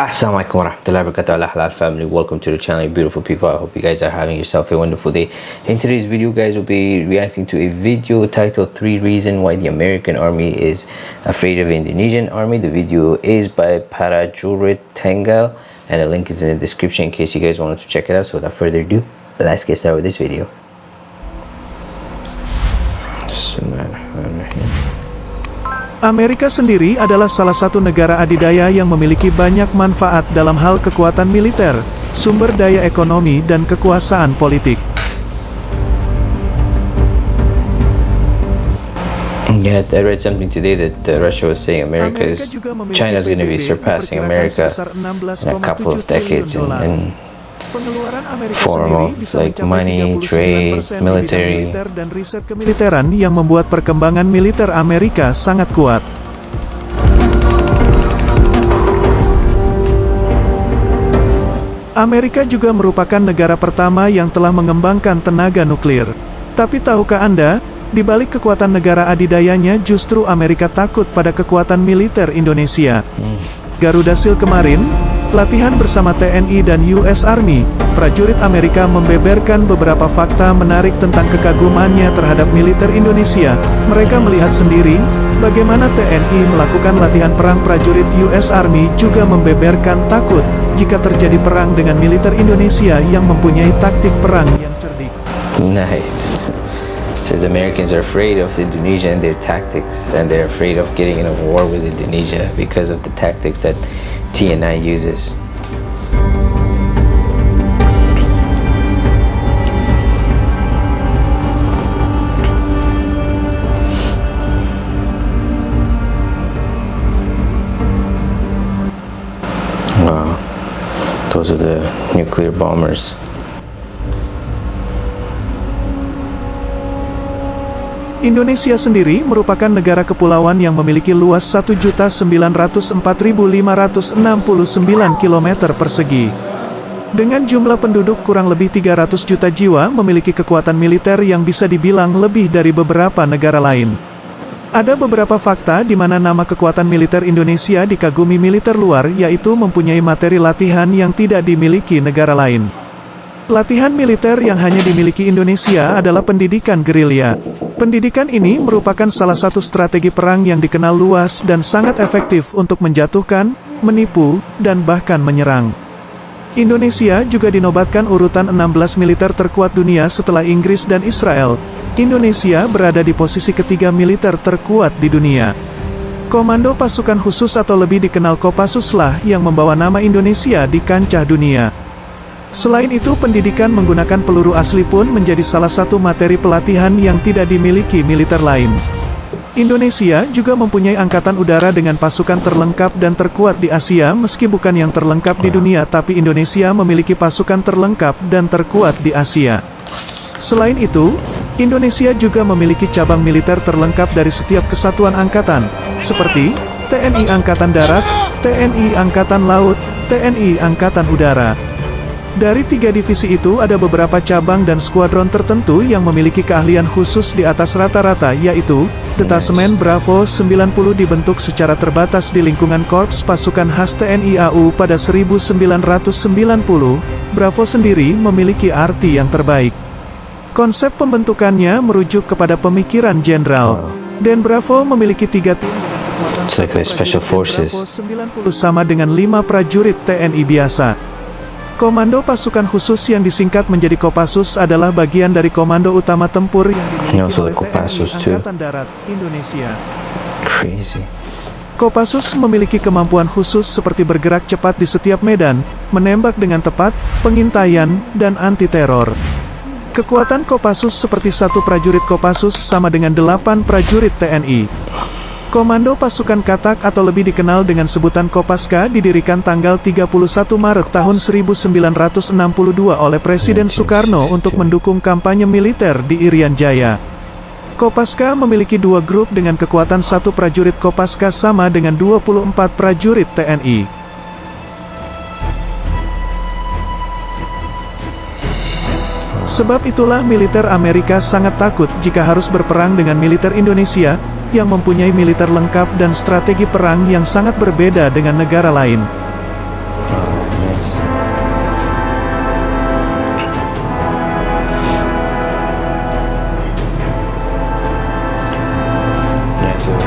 Assalamualaikum warahmatullahi wabarakatuh. Allah family welcome to the channel beautiful people. I hope you guys are having yourself a wonderful day. In today's video guys will be reacting to a video titled three reasons why the American army is afraid of Indonesian army. The video is by Parajurit Tenggal and the link is in the description in case you guys wanted to check it out. So without further ado let's get started with this video Amerika sendiri adalah salah satu negara adidaya yang memiliki banyak manfaat dalam hal kekuatan militer, sumber daya ekonomi dan kekuasaan politik. Yeah, I read something today that uh, Russia was saying America is China is going to be surpassing America in a couple of decades in, in Pengeluaran Amerika Form sendiri bisa like, mencapai money, 39% trade, bidang military. militer dan riset kemiliteran yang membuat perkembangan militer Amerika sangat kuat. Amerika juga merupakan negara pertama yang telah mengembangkan tenaga nuklir. Tapi tahukah Anda, di balik kekuatan negara adidayanya justru Amerika takut pada kekuatan militer Indonesia. Garuda Sil kemarin, latihan bersama TNI dan US Army, prajurit Amerika membeberkan beberapa fakta menarik tentang kekagumannya terhadap militer Indonesia. Mereka melihat sendiri, bagaimana TNI melakukan latihan perang prajurit US Army juga membeberkan takut, jika terjadi perang dengan militer Indonesia yang mempunyai taktik perang yang cerdik. Nice. Says Americans are afraid of Indonesia and their tactics, and they're afraid of getting in a war with Indonesia because of the tactics that TNI uses. Wow, those are the nuclear bombers. Indonesia sendiri merupakan negara kepulauan yang memiliki luas 1.904.569 km persegi. Dengan jumlah penduduk kurang lebih 300 juta jiwa memiliki kekuatan militer yang bisa dibilang lebih dari beberapa negara lain. Ada beberapa fakta di mana nama kekuatan militer Indonesia dikagumi militer luar yaitu mempunyai materi latihan yang tidak dimiliki negara lain. Latihan militer yang hanya dimiliki Indonesia adalah pendidikan gerilya. Pendidikan ini merupakan salah satu strategi perang yang dikenal luas dan sangat efektif untuk menjatuhkan, menipu, dan bahkan menyerang. Indonesia juga dinobatkan urutan 16 militer terkuat dunia setelah Inggris dan Israel. Indonesia berada di posisi ketiga militer terkuat di dunia. Komando Pasukan Khusus atau lebih dikenal Kopassus lah yang membawa nama Indonesia di kancah dunia. Selain itu pendidikan menggunakan peluru asli pun menjadi salah satu materi pelatihan yang tidak dimiliki militer lain. Indonesia juga mempunyai angkatan udara dengan pasukan terlengkap dan terkuat di Asia meski bukan yang terlengkap di dunia tapi Indonesia memiliki pasukan terlengkap dan terkuat di Asia. Selain itu, Indonesia juga memiliki cabang militer terlengkap dari setiap kesatuan angkatan, seperti TNI Angkatan Darat, TNI Angkatan Laut, TNI Angkatan Udara. Dari tiga divisi itu ada beberapa cabang dan skuadron tertentu yang memiliki keahlian khusus di atas rata-rata yaitu, Detasemen Bravo 90 dibentuk secara terbatas di lingkungan Korps Pasukan Khas TNI AU pada 1990, Bravo sendiri memiliki arti yang terbaik. Konsep pembentukannya merujuk kepada pemikiran jenderal. Dan Bravo memiliki tiga tim It's like special forces. Bravo 90 sama dengan lima prajurit TNI biasa. Komando Pasukan Khusus yang disingkat menjadi Kopassus adalah bagian dari Komando Utama Tempur yang dimiliki oleh Kopassus TNI. Angkatan Darat Indonesia. Crazy. Kopassus memiliki kemampuan khusus seperti bergerak cepat di setiap medan, menembak dengan tepat, pengintaian, dan anti-teror. Kekuatan Kopassus seperti satu prajurit Kopassus sama dengan delapan prajurit TNI. Komando Pasukan Katak atau lebih dikenal dengan sebutan Kopaska didirikan tanggal 31 Maret tahun 1962 oleh Presiden Soekarno untuk mendukung kampanye militer di Irian Jaya. Kopaska memiliki dua grup dengan kekuatan satu prajurit Kopaska sama dengan 24 prajurit TNI. Sebab itulah militer Amerika sangat takut jika harus berperang dengan militer Indonesia, yang mempunyai militer lengkap dan strategi perang yang sangat berbeda dengan negara lain.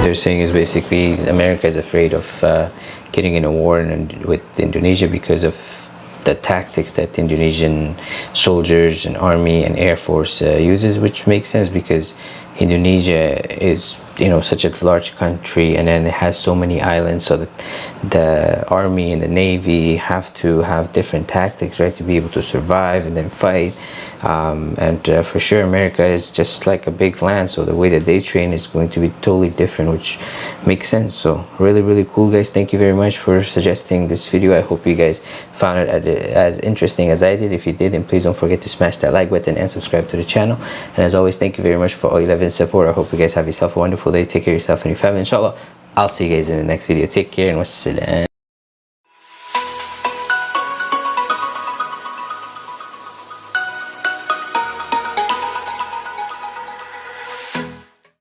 they're saying is basically America is afraid of uh, getting in a war in, with Indonesia because of the tactics that Indonesian soldiers and army and air force uh, uses, which makes sense because Indonesia is you know such a large country and then it has so many islands so that the army and the navy have to have different tactics right to be able to survive and then fight. Um, and uh, for sure America is just like a big land so the way that they train is going to be totally different which makes sense. So really really cool guys. Thank you very much for suggesting this video. I hope you guys found it as interesting as I did. If you did then please don't forget to smash that like button and subscribe to the channel. And as always thank you very much for all your love and support. I hope you guys have yourself a wonderful day. Take care of yourself and your family. Inshallah I'll see you guys in the next video. Take care and wassalam